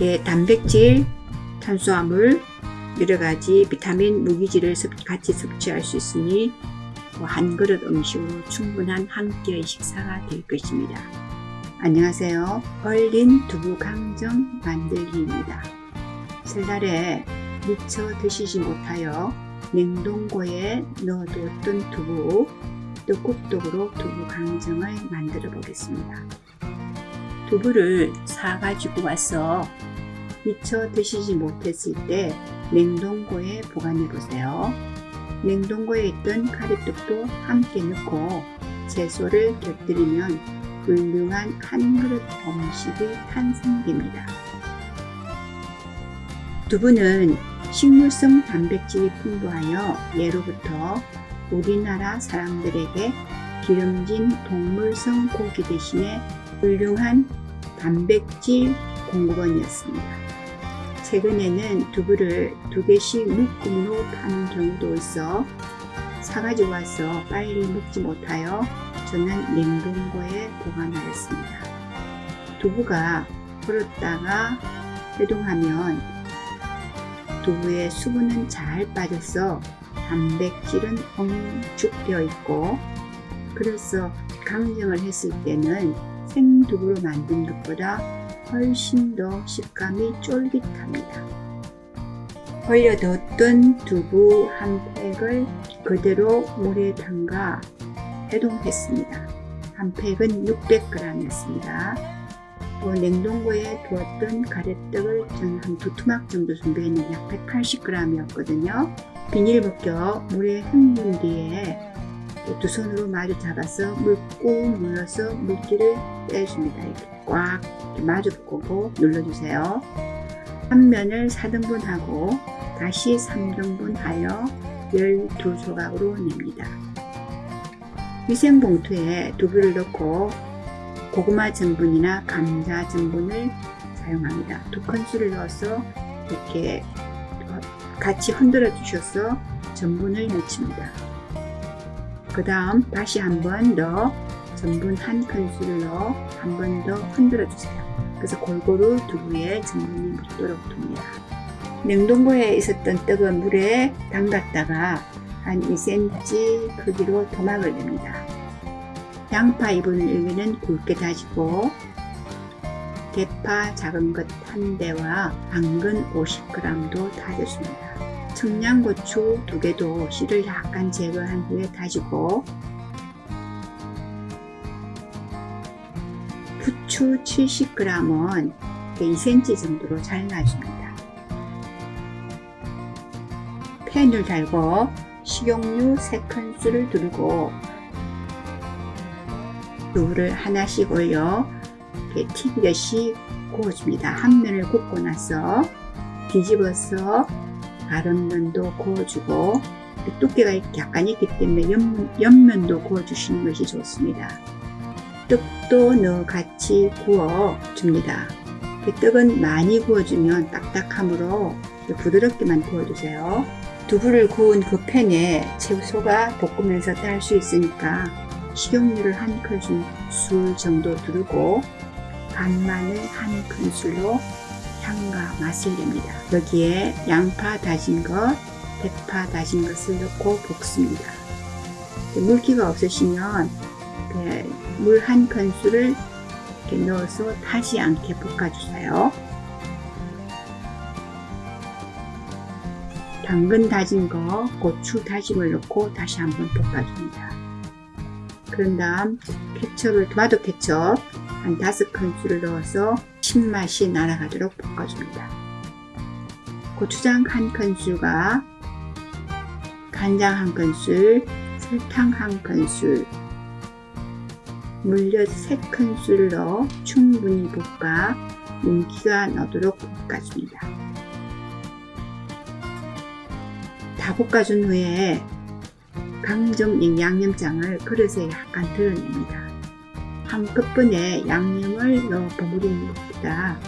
이렇게 단백질, 탄수화물, 여러가지 비타민, 무기질을 섭- 같이 섭취할 수 있으니 뭐한 그릇 음식으로 충분한 한 끼의 식사가 될 것입니다. 안녕하세요. 얼린 두부 강정 만들기입니다. 설날에 미처 드시지 못하여 냉동고에 넣어두었던 두부 떡국떡으로 두부 강정을 만들어 보겠습니다. 두부를 사가지고 와서 미처 드시지 못했을 때 냉동고에 보관해 보세요. 냉동고에 있던 가래떡도 함께 넣고 채소를 곁들이면 훌륭한 한 그릇 음식이 탄생됩니다. 두부는 식물성 단백질이 풍부하여 예로부터 우리나라 사람들에게 기름진 동물성 고기 대신에 훌륭한 단백질 공급원이었습니다. 최근에는 두부를 두 개씩 묶음으로 파는 경우도 있어 사가지고 와서 빨리 먹지 못하여 저는 냉동고에 보관하였습니다. 두부가 불었다가 해동하면 두부의 수분은 잘 빠져서 단백질은 엉축되어 있고 그래서 강정을 했을 때는 생두부로 만든 것보다 훨씬 더 식감이 쫄깃합니다. 얼려뒀던 두부 한 팩을 그대로 물에 담가 해동했습니다. 한 팩은 600g이었습니다. 또 냉동고에 두었던 가래떡을 저는 한 두 토막 정도 준비했는데 약 180g이었거든요. 비닐 벗겨 물에 헹군 뒤에 두 손으로 마주 잡아서 물꾹 눌러서 물기를 빼줍니다. 이렇게 꽉 마주 보고 눌러주세요. 한 면을 4등분 하고 다시 3등분 하여 12조각으로 냅니다. 위생봉투에 두부를 넣고 고구마 전분이나 감자 전분을 사용합니다. 두 큰술을 넣어서 이렇게 같이 흔들어 주셔서 전분을 넣습니다. 그 다음 다시 한 번 더 전분 한 넣어 한번 더 흔들어 주세요. 그래서 골고루 두부에 전분이 묻도록 둡니다. 냉동고에 있었던 떡은 물에 담갔다가 한 2cm 크기로 토막을 냅니다. 양파 2분의 1개는 굵게 다지고 대파 작은 것 한 대와 당근 50g도 다졌습니다. 청양고추 두 개도 씨를 약간 제거한 후에 다지고 부추 70g은 2cm 정도로 잘라줍니다. 팬을 달고 식용유 3큰술을 두르고 두부를 하나씩 올려 이렇게 튀기듯이 구워줍니다. 한 면을 굽고 나서 뒤집어서 다른 면도 구워주고 두께가 약간 있기 때문에 옆, 옆면도 구워주시는 것이 좋습니다. 떡도 넣어 같이 구워줍니다. 떡은 많이 구워주면 딱딱하므로 부드럽게만 구워주세요. 두부를 구운 그 팬에 채소가 볶으면서 딸 수 있으니까 식용유를 한 큰술 정도 두르고 간마늘 한 큰술로 향과 맛을 냅니다. 여기에 양파 다진 것, 대파 다진 것을 넣고 볶습니다. 물기가 없으시면 물 한 큰술을 넣어서 타지 않게 볶아주세요. 당근 다진 거, 고추 다짐을 넣고 다시 한번 볶아줍니다. 그런 다음 케첩을 토마토 케첩 한 다섯 큰술을 넣어서 신맛이 날아가도록 볶아줍니다. 고추장 한 큰술과 간장 한 큰술, 설탕 한 큰술, 물엿 세 큰술을 넣어 충분히 볶아 윤기가 나도록 볶아줍니다. 다 볶아준 후에 강정 양념장을 그릇에 약간 드러냅니다. 한꺼번에 양념을 넣어 버무리는 것보다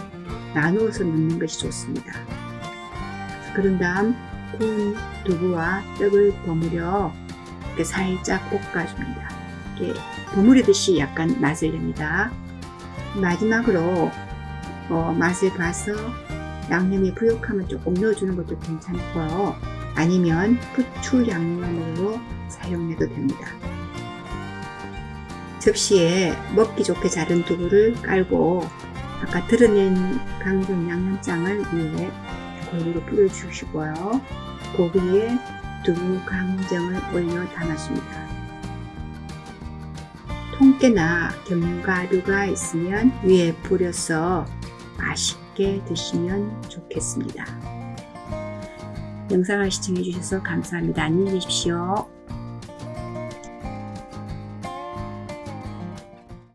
나누어서 넣는 것이 좋습니다. 그런 다음 구운 두부와 떡을 버무려 이렇게 살짝 볶아줍니다. 이렇게 버무리듯이 약간 맛을 냅니다. 마지막으로 어, 맛을 봐서 양념이 부족하면 조금 넣어주는 것도 괜찮고요. 아니면 부추 양념으로 사용해도 됩니다. 접시에 먹기 좋게 자른 두부를 깔고 아까 드러낸 강정 양념장을 위에 골고루 뿌려주시고요. 그 위에 두부 강정을 올려 담아줍니다. 통깨나 견과류가 있으면 위에 뿌려서 맛있게 드시면 좋겠습니다. 영상을 시청해 주셔서 감사합니다. 안녕히 계십시오.